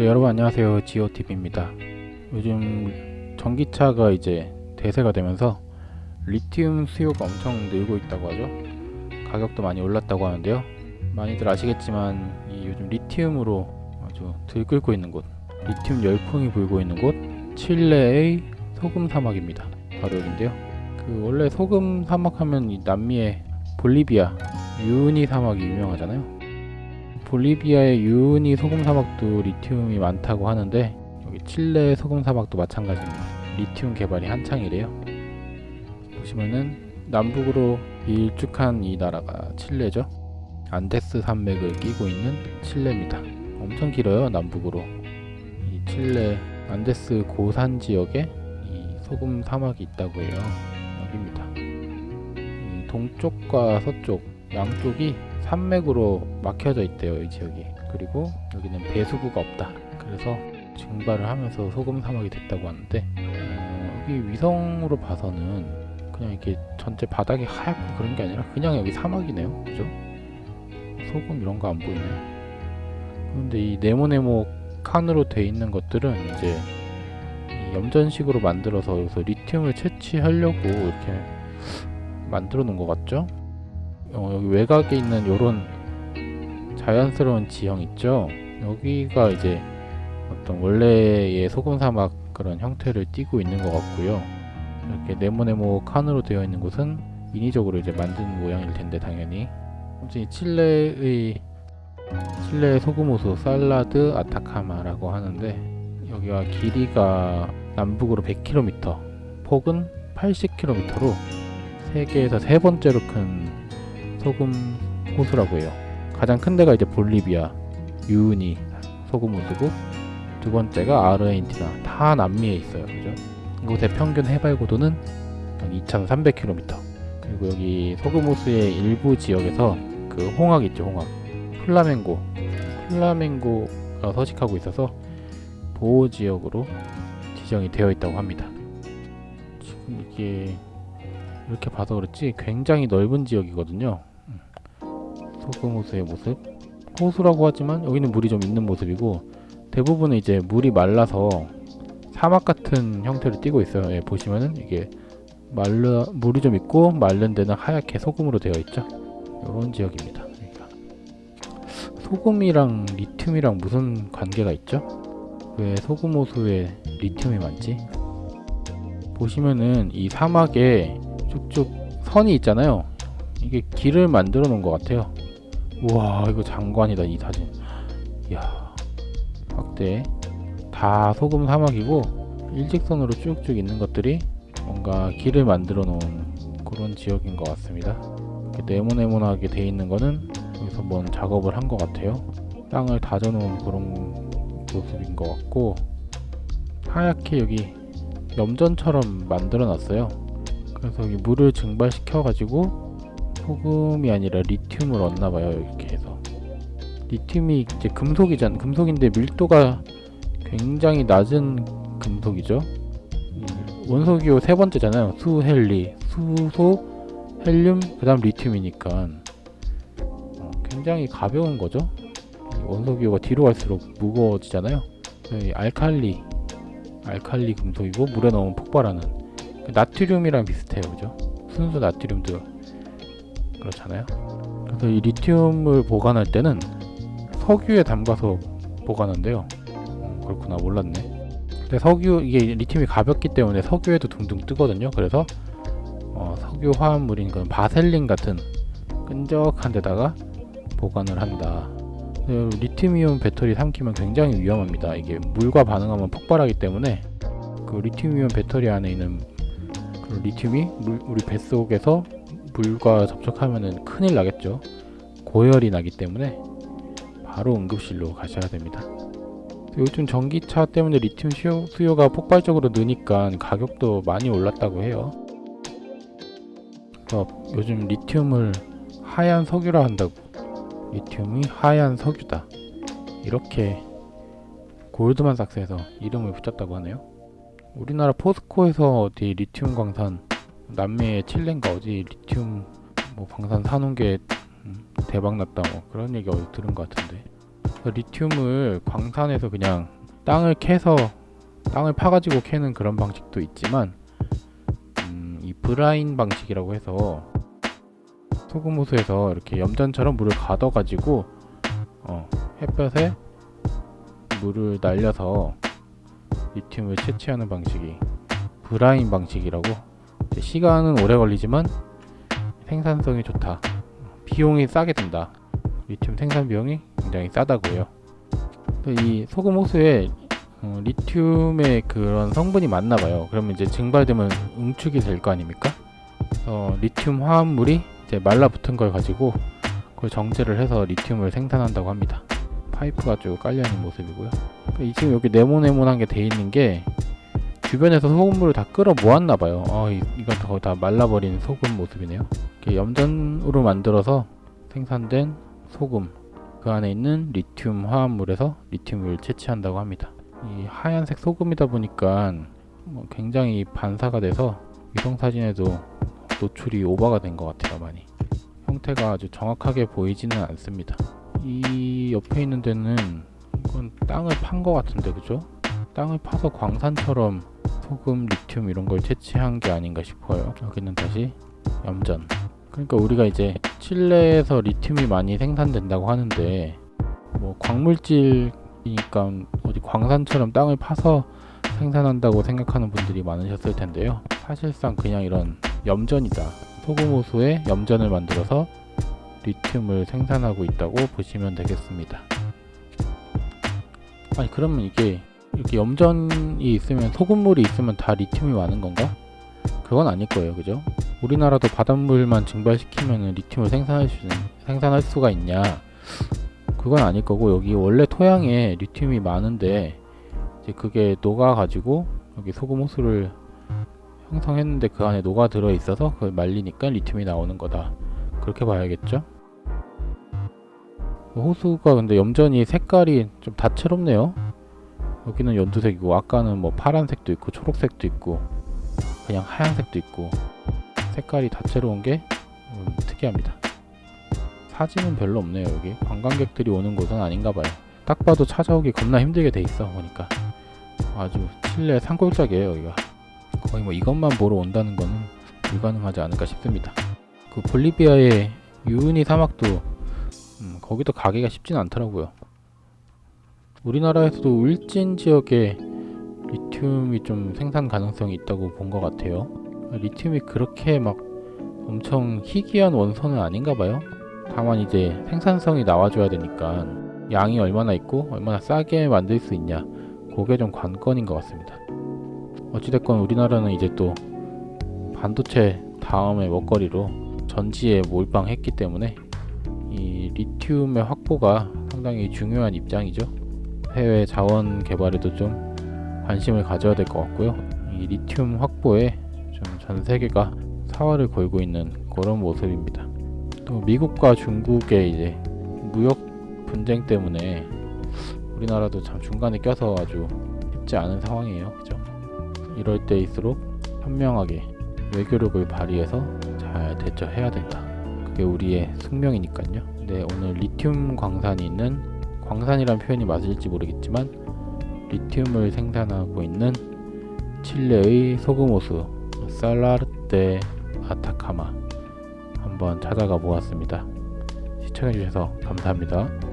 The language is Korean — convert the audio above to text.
네, 여러분 안녕하세요. 지오TV입니다. 요즘 전기차가 이제 대세가 되면서 리튬 수요가 엄청 늘고 있다고 하죠. 가격도 많이 올랐다고 하는데요. 많이들 아시겠지만 이 요즘 리튬으로 아주 들끓고 있는 곳 리튬 열풍이 불고 있는 곳 칠레의 소금 사막입니다. 바로 여기인데요. 그 원래 소금 사막 하면 이 남미의 볼리비아 유니 사막이 유명하잖아요 볼리비아의 유니 소금 사막도 리튬이 많다고 하는데 여기 칠레 소금 사막도 마찬가지입니다. 리튬 개발이 한창이래요. 보시면은 남북으로 일쭉한 이 나라가 칠레죠. 안데스 산맥을 끼고 있는 칠레입니다. 엄청 길어요 남북으로. 이 칠레 안데스 고산 지역에 이 소금 사막이 있다고 해요. 여기입니다. 이 동쪽과 서쪽 양쪽이 산맥으로 막혀져 있대요 이 지역이 그리고 여기는 배수구가 없다 그래서 증발을 하면서 소금 사막이 됐다고 하는데 어, 여기 위성으로 봐서는 그냥 이렇게 전체 바닥이 하얗고 그런 게 아니라 그냥 여기 사막이네요 그죠? 소금 이런 거 안 보이네 그런데 이 네모네모 칸으로 돼 있는 것들은 이제 염전식으로 만들어서 여기서 리튬을 채취하려고 이렇게 만들어 놓은 것 같죠? 어, 여기 외곽에 있는 요런 자연스러운 지형 있죠? 여기가 이제 어떤 원래의 소금 사막 그런 형태를 띠고 있는 것 같고요. 이렇게 네모네모 칸으로 되어 있는 곳은 인위적으로 이제 만든 모양일 텐데 당연히. 아무튼 칠레의 칠레 소금호수 살라드 아타카마라고 하는데 여기가 길이가 남북으로 100km 폭은 80km로 세계에서 세 번째로 큰 소금 호수라고 해요. 가장 큰 데가 이제 볼리비아, 유니 소금 호수고 두 번째가 아르헨티나 다 남미에 있어요. 그죠? 이곳의 평균 해발 고도는 2,300km. 그리고 여기 소금 호수의 일부 지역에서 그 홍학 있죠, 홍학. 플라멩고. 플라멩고가 서식하고 있어서 보호 지역으로 지정이 되어 있다고 합니다. 지금 이게 이렇게 봐서 그렇지 굉장히 넓은 지역이거든요. 소금 호수의 모습 호수라고 하지만 여기는 물이 좀 있는 모습이고 대부분은 이제 물이 말라서 사막 같은 형태를 띠고 있어요 예, 보시면은 이게 말라 물이 좀 있고 마른 데는 하얗게 소금으로 되어 있죠 이런 지역입니다 그러니까. 소금이랑 리튬이랑 무슨 관계가 있죠? 왜 소금 호수에 리튬이 많지? 보시면은 이 사막에 쭉쭉 선이 있잖아요 이게 길을 만들어 놓은 것 같아요 우와 이거 장관이다 이 사진. 이야 확대. 다 소금 사막이고 일직선으로 쭉쭉 있는 것들이 뭔가 길을 만들어 놓은 그런 지역인 것 같습니다. 이렇게 네모네모하게 돼 있는 거는 여기서 뭔 작업을 한 것 같아요. 땅을 다져 놓은 그런 모습인 것 같고 하얗게 여기 염전처럼 만들어 놨어요. 그래서 여기 물을 증발시켜 가지고 소금이 아니라 리튬을 얻나봐요 이렇게 해서. 리튬이 이제 금속이잖아 금속인데 밀도가 굉장히 낮은 금속이죠? 원소기호 세 번째잖아요. 수헬리 수소 헬륨 그 다음 리튬이니까. 어, 굉장히 가벼운 거죠? 원소기호가 뒤로 갈수록 무거워지잖아요. 알칼리 알칼리 금속이고 물에 넣으면 폭발하는. 그 나트륨이랑 비슷해요 그죠? 순수 나트륨도 그렇잖아요. 그래서 이 리튬을 보관할 때는 석유에 담가서 보관한대요. 음, 그렇구나 몰랐네. 근데 석유 이게 리튬이 가볍기 때문에 석유에도 둥둥 뜨거든요. 그래서 어, 석유 화합물인 그런 바셀린 같은 끈적한 데다가 보관을 한다. 리튬이온 배터리 삼키면 굉장히 위험합니다. 이게 물과 반응하면 폭발하기 때문에 그 리튬이온 배터리 안에 있는 그 리튬이 물, 우리 뱃속에서 물과 접촉하면 큰일 나겠죠. 고열이 나기 때문에 바로 응급실로 가셔야 됩니다. 요즘 전기차 때문에 리튬 수요, 가 폭발적으로 느니까 가격도 많이 올랐다고 해요. 요즘 리튬을 하얀 석유라 한다고. 리튬이 하얀 석유다. 이렇게 골드만삭스에서 이름을 붙였다고 하네요. 우리나라 포스코에서 어디 리튬 광산 남미의 칠레인가 어디 리튬 뭐 방산 사놓은 게 음, 대박 났다 뭐 그런 얘기 어디 들은 것 같은데. 리튬을 광산에서 그냥 땅을 캐서 땅을 파가지고 캐는 그런 방식도 있지만 음, 이 브라인 방식이라고 해서 소금 호수에서 이렇게 염전처럼 물을 가둬가지고 어, 햇볕에 물을 날려서 리튬을 채취하는 방식이 브라인 방식이라고 시간은 오래 걸리지만 생산성이 좋다. 비용이 싸게 든다. 리튬 생산 비용이 굉장히 싸다고요. 또이 소금 호수에 어, 리튬의 그런 성분이 많나 봐요. 그러면 이제 증발되면 응축이 될 거 아닙니까? 어, 리튬 화합물이 이제 말라붙은 걸 가지고 그걸 정제를 해서 리튬을 생산한다고 합니다. 파이프가 쭉 깔려 있는 모습이고요. 이 지금 여기 네모네모난 게돼 있는 게 주변에서 소금물을 다 끌어 모았나 봐요. 어, 이, 이건 더다 말라버린 소금 모습이네요. 염전으로 만들어서 생산된 소금 그 안에 있는 리튬 화합물에서 리튬을 채취한다고 합니다. 이 하얀색 소금이다 보니까 뭐 굉장히 반사가 돼서 위성 사진에도 노출이 오버가 된 것 같아요, 많이. 형태가 아주 정확하게 보이지는 않습니다. 이 옆에 있는 데는 이건 땅을 판 것 같은데, 그죠? 땅을 파서 광산처럼 소금, 리튬 이런 걸 채취한 게 아닌가 싶어요. 여기는 다시 염전. 그러니까 우리가 이제 칠레에서 리튬이 많이 생산된다고 하는데 뭐 광물질이니까 어디 광산처럼 땅을 파서 생산한다고 생각하는 분들이 많으셨을 텐데요. 사실상 그냥 이런 염전이다. 소금 호수에 염전을 만들어서 리튬을 생산하고 있다고 보시면 되겠습니다. 아니 그러면 이게 이렇게 염전이 있으면 소금물이 있으면 다 리튬이 많은 건가? 그건 아닐 거예요, 그죠? 우리나라도 바닷물만 증발시키면 리튬을 생산할 수 생산할 수가 있냐? 그건 아닐 거고 여기 원래 토양에 리튬이 많은데 이제 그게 녹아 가지고 여기 소금 호수를 형성했는데 그 안에 녹아 들어 있어서 그걸 말리니까 리튬이 나오는 거다. 그렇게 봐야겠죠? 호수가 근데 염전이 색깔이 좀 다채롭네요. 여기는 연두색이고 아까는 뭐 파란색도 있고 초록색도 있고 그냥 하얀색도 있고 색깔이 다채로운 게 음, 특이합니다. 사진은 별로 없네요 여기. 관광객들이 오는 곳은 아닌가 봐요. 딱 봐도 찾아오기 겁나 힘들게 돼 있어 보니까. 아주 칠레 산골짜기예요 여기가. 거의 뭐 이것만 보러 온다는 거는 불가능하지 않을까 싶습니다. 그 볼리비아의 유은이 사막도 음, 거기도 가기가 쉽진 않더라고요 우리나라에서도 울진 지역에 리튬이 좀 생산 가능성이 있다고 본 것 같아요. 리튬이 그렇게 막 엄청 희귀한 원소는 아닌가 봐요. 다만 이제 생산성이 나와줘야 되니까 양이 얼마나 있고 얼마나 싸게 만들 수 있냐 그게 좀 관건인 것 같습니다. 어찌됐건 우리나라는 이제 또 반도체 다음의 먹거리로 전지에 몰빵했기 때문에 이 리튬의 확보가 상당히 중요한 입장이죠. 해외 자원 개발에도 좀 관심을 가져야 될 것 같고요. 이 리튬 확보에 좀 전 세계가 사활을 걸고 있는 그런 모습입니다. 또 미국과 중국의 이제 무역 분쟁 때문에 우리나라도 참 중간에 껴서 아주 쉽지 않은 상황이에요. 그죠? 이럴 때일수록 현명하게 외교력을 발휘해서 잘 대처해야 된다. 그게 우리의 숙명이니까요. 네, 오늘 리튬 광산이 있는 광산이란 표현이 맞을지 모르겠지만 리튬을 생산하고 있는 칠레의 소금호수 살라르테 아타카마 한번 찾아가 보았습니다. 시청해주셔서 감사합니다.